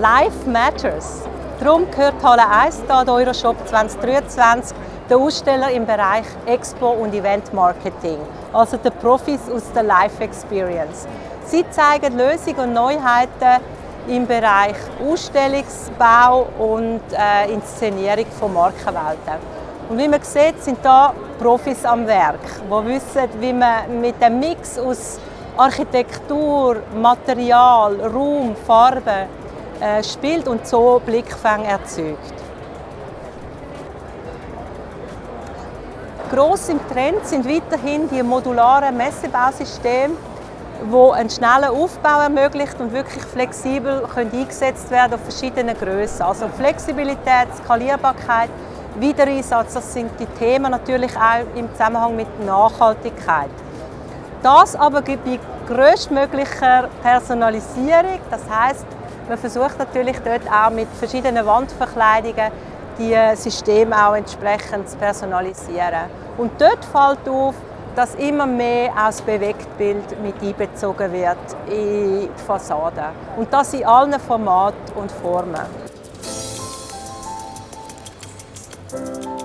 Life Matters. Darum gehört Halle 1 hier an Euroshop 2023 der Aussteller im Bereich Expo und Event Marketing, also die Profis aus der Life Experience. Sie zeigen Lösungen und Neuheiten im Bereich Ausstellungsbau und äh, Inszenierung von Markenwelten. Und wie man sieht, sind da Profis am Werk, die wissen, wie man mit dem Mix aus Architektur, Material, Raum, Farbe äh, spielt und so Blickfang erzeugt. Gross im Trend sind weiterhin die modularen Messebausysteme, die einen schnellen Aufbau ermöglicht und wirklich flexibel eingesetzt werden auf verschiedene Größen. Also Flexibilität, Skalierbarkeit, Wiedereinsatz, das sind die Themen natürlich auch im Zusammenhang mit Nachhaltigkeit. Das aber bei größtmöglicher Personalisierung, das heißt, man versucht natürlich dort auch mit verschiedenen Wandverkleidungen die Systeme auch entsprechend zu personalisieren. Und dort fällt auf, dass immer mehr auch das Bewegtbild mit einbezogen wird in die Fassaden. Und das in allen Formaten und Formen. Musik